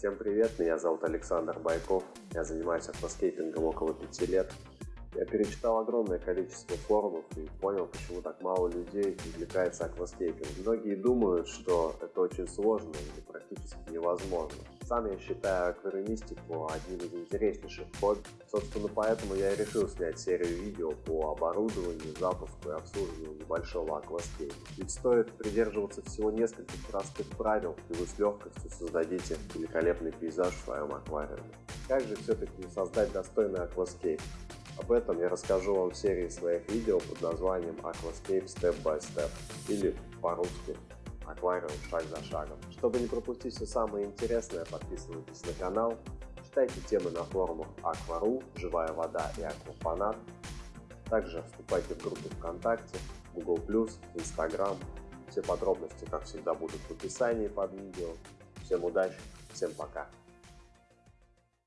Всем привет, меня зовут Александр Байков, я занимаюсь акваскейпингом около пяти лет. Я перечитал огромное количество форумов и понял, почему так мало людей увлекается акваскейпингом. Многие думают, что это очень сложно или практически невозможно. Сам я считаю аквариумистику одним из интереснейших хобби. Собственно, поэтому я и решил снять серию видео по оборудованию, запуску и обслуживанию небольшого акваскейпа. Ведь стоит придерживаться всего нескольких простых правил, и вы с легкостью создадите великолепный пейзаж в своем аквариуме. Как же все-таки создать достойный акваскейп? Об этом я расскажу вам в серии своих видео под названием Aquascape Step by Step или по-русски аквариум шаг за шагом. Чтобы не пропустить все самое интересное, подписывайтесь на канал, читайте темы на форумах Аквару, Живая вода и Аквафанат. Также вступайте в группу ВКонтакте, Google+, Instagram. Все подробности, как всегда, будут в описании под видео. Всем удачи, всем пока!